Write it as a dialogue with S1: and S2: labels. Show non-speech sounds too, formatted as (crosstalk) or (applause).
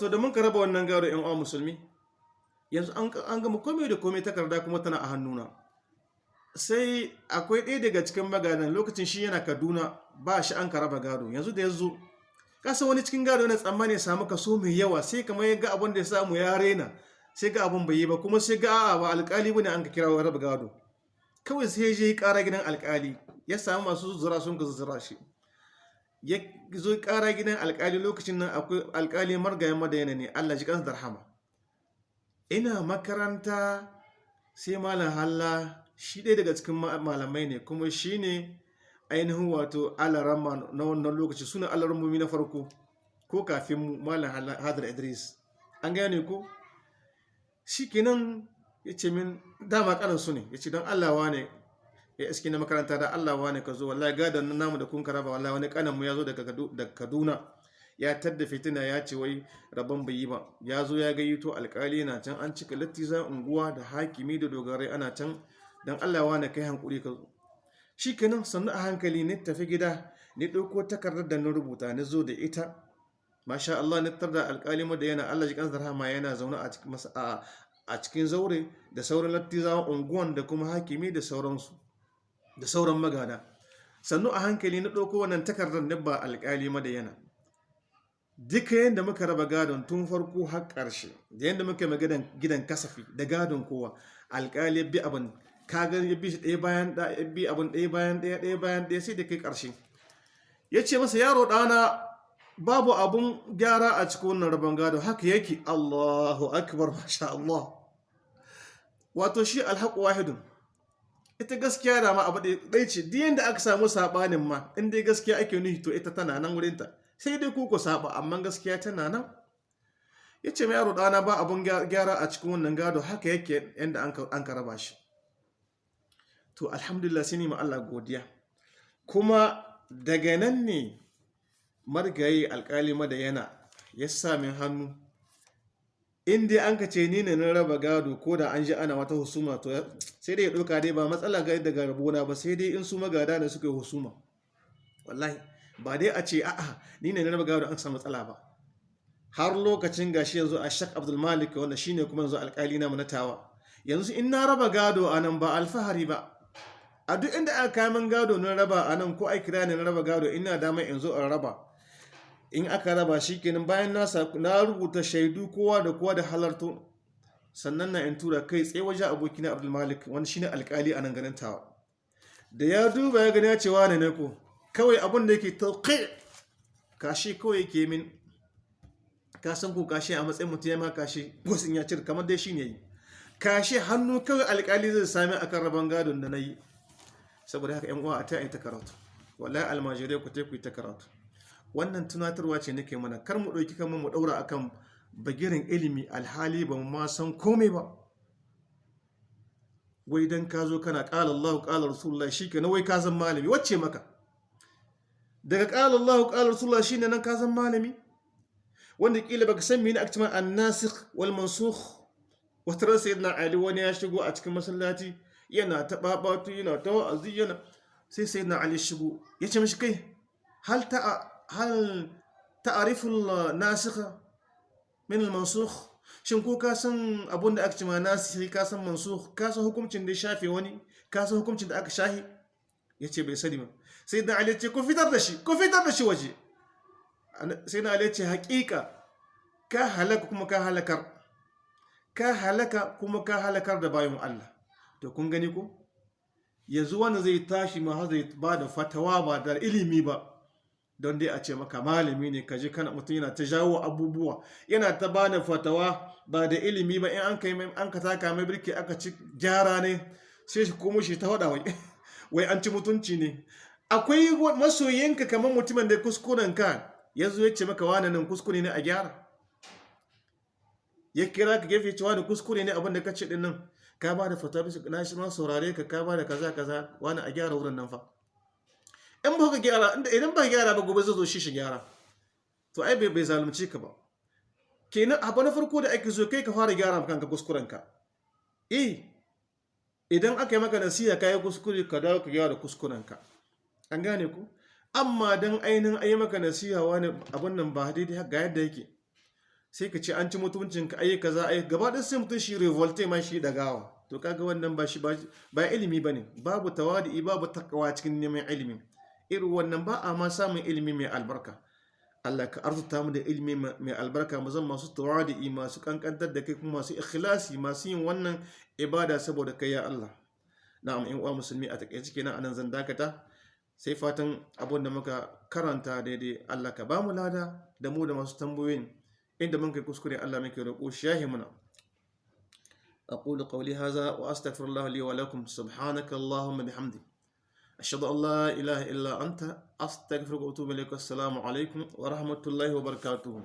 S1: wato da mun ka raba wannan gado yan uwa musulmi yanzu an gama komai da komai takarda kuma tana a hannuna. Sai akwai ɗaya daga cikin magadan lokacin shi yana kaduna ba shi an ka raba gado. Yanzu da ya zo kasa wani cikin gado na tsammani ya samu kaso mai yawa sai kamar ya ga abin da ya samu ya rena sai ga abin bai yi ba kuma sai ga a ba alkali ba ne an ka kira wa raba gado. Kawai sai ya je kara gidan alkali ya samu masu zura sun ka zura shi. Ya zo kara gidan alkali lokacin nan akwai alkali margayen madayana ne Allah ji kansa darhama ina makaranta sai malam halla shi ɗaya daga cikin malamai ne kuma shi ne ainihin wato alarama na wannan lokaci. Suna alarammomi na farko ko kafin malam hadar idris. An gane ko? Shi kenan ya ce min dama kanan su ne. Ya ce don allawa ne ya iske na makaranta da allawa ne ka zo. Wallahi gadon na namu da kun karaba wallahi wani kanan mu ya zo daga kaduna. Ya tadda fitina ya ce wai rabon bai yi ba. Ya zo ya gayyato alkali na can an cika lattiza unguwa da hakimi da dogarai ana can. Don allawa ne kai hankuri ka zo. Shi kenan sannu a hankali ne tafi gida ne ɗauko takardar da na rubuta na zo da ita. Masha Allah na tar da alkali da yana Allah ji kansa rahama yana zaune a cikin zaure da sauran lattizawan unguwan da kuma hakimi da sauransu. Da sauran magana sannu a hankali na ɗauko wannan takardar na ba alkali da yana duka yadda muka raba gadon tun farko har ƙarshe da yadda muka yi gidan kasafi da gadon kowa alkali bi abin kaga ya bi shi ɗaya bayan ɗaya ya bi abin ɗaya bayan ɗaya ɗaya bayan ɗaya sai da kai ƙarshe. Ya ce masa yaro ɗana babu abun gyara a cikin wannan rabon gado. Haka yake allahu akbar masha Allah. Wato shi alhaƙu wahidun ita gaskiya da ma abu ɗaya ce. Duk yadda aka samu saɓanin ma in dai gaskiya ake nuhi to ita tana nan wurinta. Sai dai ku ku saɓa amma gaskiya tana nan. Ya ce mai yaro ɗana ba abun gyara a cikin wannan gado haka yake yadda an ka raba shi. To alhamdulillah sai ma Allah godiya. Kuma daga nan ne margayi alkali yana ya sami hannu. Inda an ka ce ni ne na raba gado ko da an ji ana wata husuma to sai dai ya ɗauka dai ba matsala ga daga rabona ba sai dai in su magada ne suka yi husuma. Wallahi ba dai a ce a'a ni ne na raba gado an samu matsala ba. Har lokacin gashi yanzu a shak abdul malik wanda shine kuma yanzu alkali na manatawa yanzu in na raba gado a nan ba alfahari ba. A duk inda aka kayan gado na raba a nan ko ai kira ne na raba gado ina damar zo in raba. In aka raba shi kenan bayan na rubuta shaidu kowa da kowa da halarto. Sannan na in tura kai tsaye wajen abokina abdulmalik wani shine alkali a nan ganin tawa. Da ya duba ya gani ya ce wane ne ko kawai abin da yake tauƙi kashi kawai yake min. Ka san ko kashi a matsayin mutum ya ma kashi gosin ya cire kamar dai shi ne yi. Kashi hannu kawai alkali zai sami akan rabon gadon da na yi. Saboda haka yan uwa a ta ta karatu. Wallahi almajirai ku ta ku ta karatu. Wannan tunatarwa ce nake mana. Kar mu ɗauki kanmu mu ɗaura akan bagirin ilimi alhali ba ma san komai ba. Wai dan ka zo kana ƙala Allah ƙala shi ke na wai ka zan malami. Wacce maka? Daga ƙala Allah ƙala shi ne nan ka zan malami? Wanda ƙila baka san mene cewa an-nasikh wal mansukh? Wata ran sayyidina Ali wani ya shigo a cikin masallaci yana ta babatu yana ta wa'azi yana sai sayyidina Ali shigo ya ce mishi kai hal ta hal min al-mansukh. Shin ko ka san abun da aka ce ma nasikh ka san mansukh ka san hukuncin da shafe wani ka san hukuncin da aka shahi? Yace bai sani ba. Sayyidina Ali ya ce ku fitar da shi ku fitar da shi waje. Sai na ce haƙiƙa ka halaka kuma ka halakar. Ka halaka kuma ka halakar da bayan Allah. To kun gani ko? Yanzu wanda zai tashi ma zai ba da fatawa ba da ilimi ba. Don dai a ce maka malami ne kaji kana mutum yana ta jawo abubuwa yana ta ba da fatawa ba da ilimi ba in an ka taka mai birki aka ci gyara ne sai shi komo shi ta wada (laughs) wai an ci mutunci ne. Akwai masoyinka kamar mutumin da kuskuren ka ya zo ya ce maka wane nan kuskure ne a gyara. Ya kira ka gefe cewa da kuskure ne abin da ka ce ɗin nan. Ka ba da fata bisa na shi ma saurare ka ka ba da kaza kaza wani a gyara wurin nan fa. In ba ka gyara idan ba gyara ba gobe zai zo shi shi gyara. To ai bai zalunci ka ba. Kenan abu na farko da ake so kai ka fara gyara kanka kuskuren ka. Eh idan aka yi maka nasiha ka yi kuskure ka dawo ka gyara kuskuren ka. An gane ku? Amma don ainihin ayi maka nasiha wani abin nan ba daidai ga yadda yake sai ka ce an ci mutuncin ka ayi kaza ayi gaba ɗin sai mutum shi revolte ma shi dagawa to kaga wannan ba shi ba ilimi ba ne babu tawadi babu takawa cikin neman ilimi irin wannan ba a ma samun ilimi mai albarka Allah ka arzuta mu da ilimi mai albarka mu zan masu tawadi masu kankantar da kai kuma masu ikhlasi masu yin wannan ibada saboda kai ya Allah na'am in uwa musulmi a takaice kenan anan zan dakata sai fatan abin da muka karanta daidai Allah ka ba mu lada da mu da masu tambayoyin inda mun kai kuskure Allah muke roƙo shi yahi muna أقول قولي هذا وأستغفر الله لي ولكم سبحانك اللهم بحمدك ashhadu an laa ilaaha ilaa anta astaqfiruka watuub ilayk assalaamu calaykum waraxmatullaahi wabarakaatuhu